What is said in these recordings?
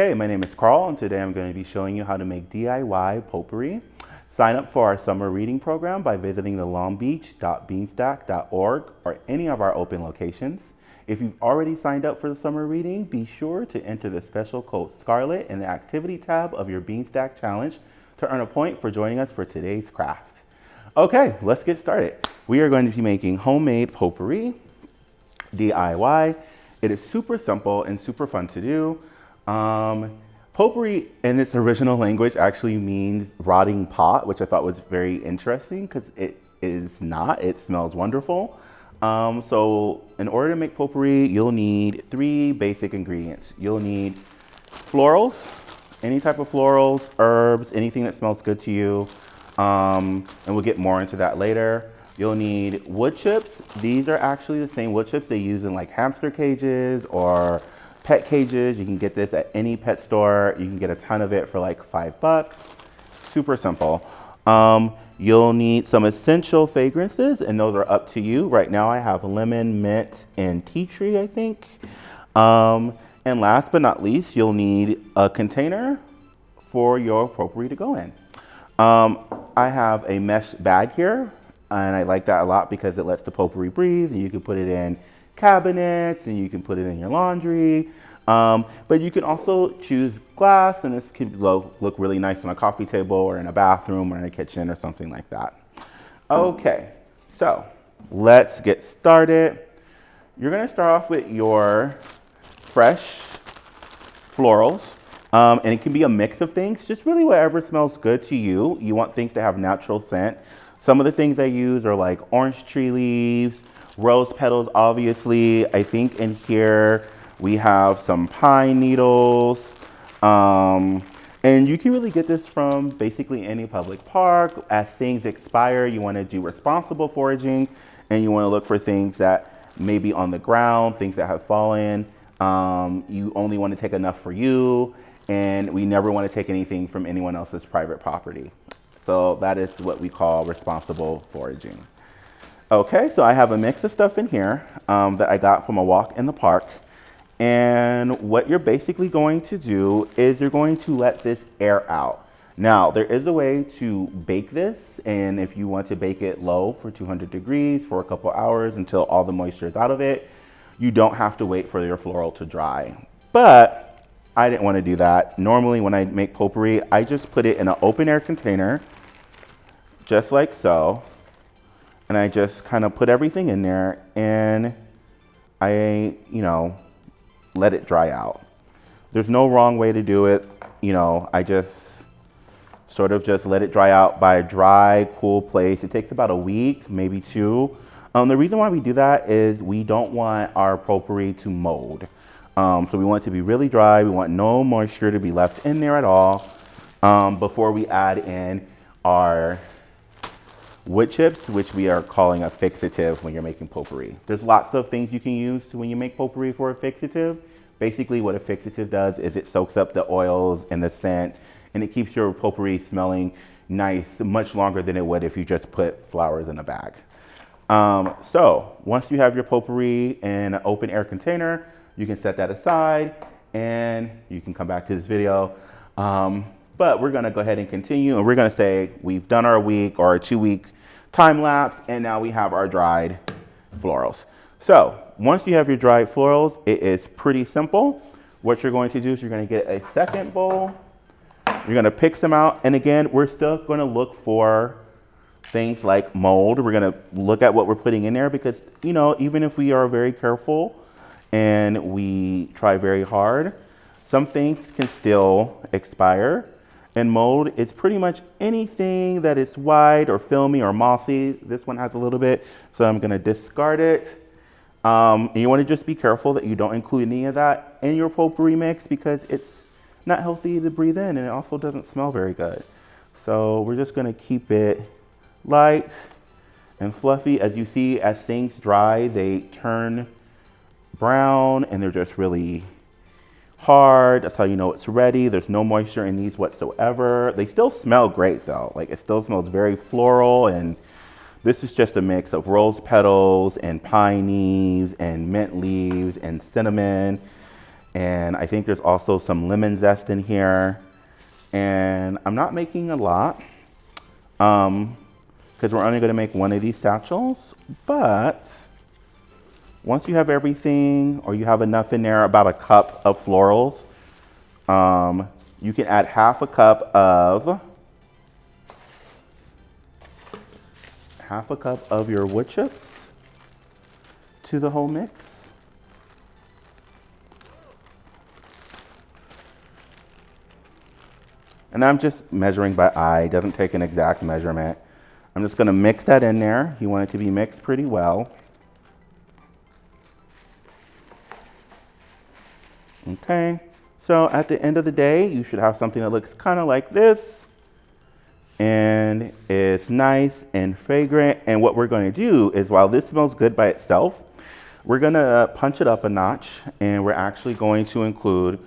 Hey, my name is Carl, and today I'm going to be showing you how to make DIY potpourri. Sign up for our summer reading program by visiting the longbeach.beanstack.org or any of our open locations. If you've already signed up for the summer reading, be sure to enter the special code SCARLET in the activity tab of your Beanstack Challenge to earn a point for joining us for today's craft. Okay, let's get started. We are going to be making homemade potpourri, DIY. It is super simple and super fun to do. Um, potpourri in its original language actually means rotting pot, which I thought was very interesting because it is not. It smells wonderful. Um, so in order to make potpourri, you'll need three basic ingredients. You'll need florals, any type of florals, herbs, anything that smells good to you. Um, and we'll get more into that later. You'll need wood chips. These are actually the same wood chips they use in like hamster cages or pet cages. You can get this at any pet store. You can get a ton of it for like five bucks. Super simple. Um, you'll need some essential fragrances and those are up to you. Right now I have lemon, mint, and tea tree, I think. Um, and last but not least, you'll need a container for your potpourri to go in. Um, I have a mesh bag here and I like that a lot because it lets the potpourri breathe and you can put it in cabinets and you can put it in your laundry. Um, but you can also choose glass and this can look, really nice on a coffee table or in a bathroom or in a kitchen or something like that. Okay, so let's get started. You're gonna start off with your fresh florals. Um, and it can be a mix of things, just really whatever smells good to you. You want things to have natural scent. Some of the things I use are like orange tree leaves, rose petals, obviously. I think in here we have some pine needles. Um, and you can really get this from basically any public park. As things expire, you wanna do responsible foraging and you wanna look for things that may be on the ground, things that have fallen. Um, you only wanna take enough for you and we never wanna take anything from anyone else's private property. So that is what we call responsible foraging. Okay, so I have a mix of stuff in here um, that I got from a walk in the park. And what you're basically going to do is you're going to let this air out. Now, there is a way to bake this, and if you want to bake it low for 200 degrees for a couple hours until all the moisture is out of it, you don't have to wait for your floral to dry. But I didn't want to do that. Normally when I make potpourri, I just put it in an open air container, just like so and I just kind of put everything in there and I, you know, let it dry out. There's no wrong way to do it. You know, I just sort of just let it dry out by a dry, cool place. It takes about a week, maybe two. Um, the reason why we do that is we don't want our potpourri to mold. Um, so we want it to be really dry. We want no moisture to be left in there at all um, before we add in our wood chips, which we are calling a fixative when you're making potpourri. There's lots of things you can use when you make potpourri for a fixative. Basically what a fixative does is it soaks up the oils and the scent and it keeps your potpourri smelling nice much longer than it would if you just put flowers in a bag. Um, so once you have your potpourri in an open air container, you can set that aside and you can come back to this video. Um, but we're gonna go ahead and continue and we're gonna say we've done our week or our two week time lapse and now we have our dried florals. So once you have your dried florals, it is pretty simple. What you're going to do is you're gonna get a second bowl. You're gonna pick some out. And again, we're still gonna look for things like mold. We're gonna look at what we're putting in there because, you know, even if we are very careful and we try very hard, some things can still expire and mold. It's pretty much anything that is white or filmy or mossy. This one has a little bit, so I'm gonna discard it. Um, and you wanna just be careful that you don't include any of that in your potpourri mix because it's not healthy to breathe in and it also doesn't smell very good. So we're just gonna keep it light and fluffy. As you see, as things dry, they turn brown and they're just really hard. That's how you know it's ready. There's no moisture in these whatsoever. They still smell great though. Like it still smells very floral and this is just a mix of rose petals and pine leaves and mint leaves and cinnamon And I think there's also some lemon zest in here. And I'm not making a lot Um, because um, we're only gonna make one of these satchels. But once you have everything or you have enough in there, about a cup of florals, um, you can add half a cup of half a cup of your wood chips to the whole mix. And I'm just measuring by eye, it doesn't take an exact measurement. I'm just gonna mix that in there. You want it to be mixed pretty well. Okay, so at the end of the day, you should have something that looks kind of like this. And it's nice and fragrant. And what we're gonna do is while this smells good by itself, we're gonna punch it up a notch and we're actually going to include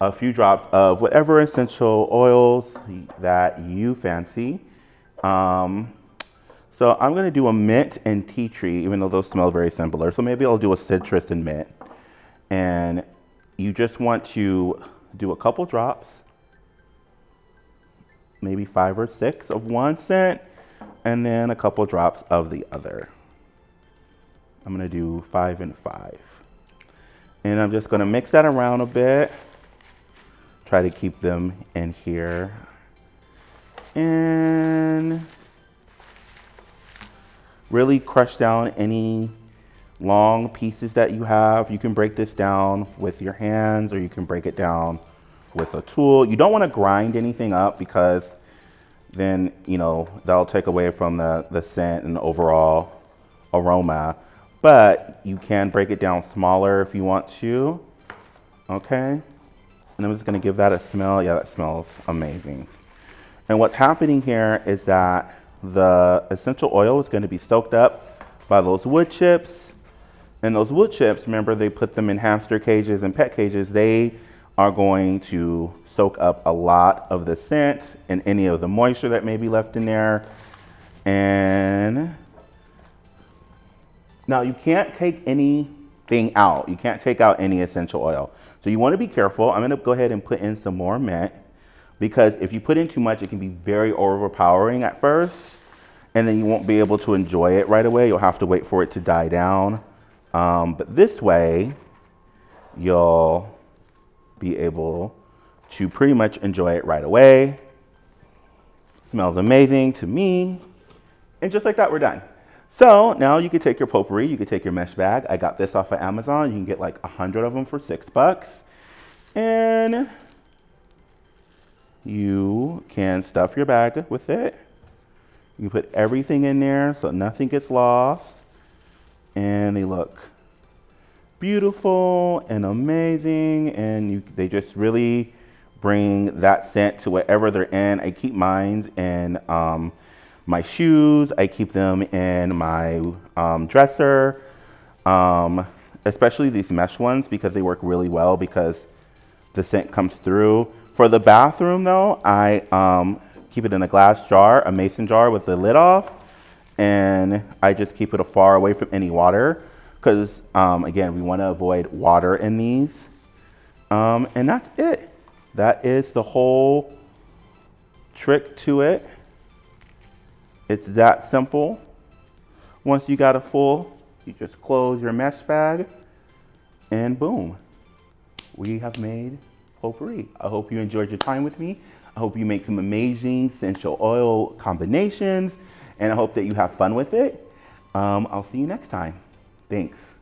a few drops of whatever essential oils that you fancy. Um, so I'm gonna do a mint and tea tree, even though those smell very similar. So maybe I'll do a citrus and mint. And you just want to do a couple drops, maybe five or six of one scent, and then a couple drops of the other. I'm gonna do five and five. And I'm just gonna mix that around a bit try to keep them in here. And really crush down any long pieces that you have. You can break this down with your hands or you can break it down with a tool. You don't want to grind anything up because then, you know, that'll take away from the, the scent and overall aroma. But you can break it down smaller if you want to, okay? And I'm just gonna give that a smell. Yeah, that smells amazing. And what's happening here is that the essential oil is gonna be soaked up by those wood chips. And those wood chips, remember they put them in hamster cages and pet cages, they are going to soak up a lot of the scent and any of the moisture that may be left in there. And now you can't take anything out. You can't take out any essential oil. So you want to be careful. I'm going to go ahead and put in some more mint because if you put in too much, it can be very overpowering at first and then you won't be able to enjoy it right away. You'll have to wait for it to die down. Um, but this way, you'll be able to pretty much enjoy it right away. Smells amazing to me. And just like that, we're done. So now you can take your potpourri, you can take your mesh bag. I got this off of Amazon. You can get like a hundred of them for six bucks. And you can stuff your bag with it. You put everything in there so nothing gets lost. And they look beautiful and amazing. And you, they just really bring that scent to whatever they're in. I keep mine in um, my shoes. I keep them in my um, dresser, um, especially these mesh ones because they work really well because the scent comes through. For the bathroom though, I um, keep it in a glass jar, a mason jar with the lid off, and I just keep it far away from any water because um, again, we want to avoid water in these. Um, and that's it. That is the whole trick to it. It's that simple. Once you got a full, you just close your mesh bag and boom, we have made potpourri. I hope you enjoyed your time with me. I hope you make some amazing essential oil combinations and I hope that you have fun with it. Um, I'll see you next time. Thanks.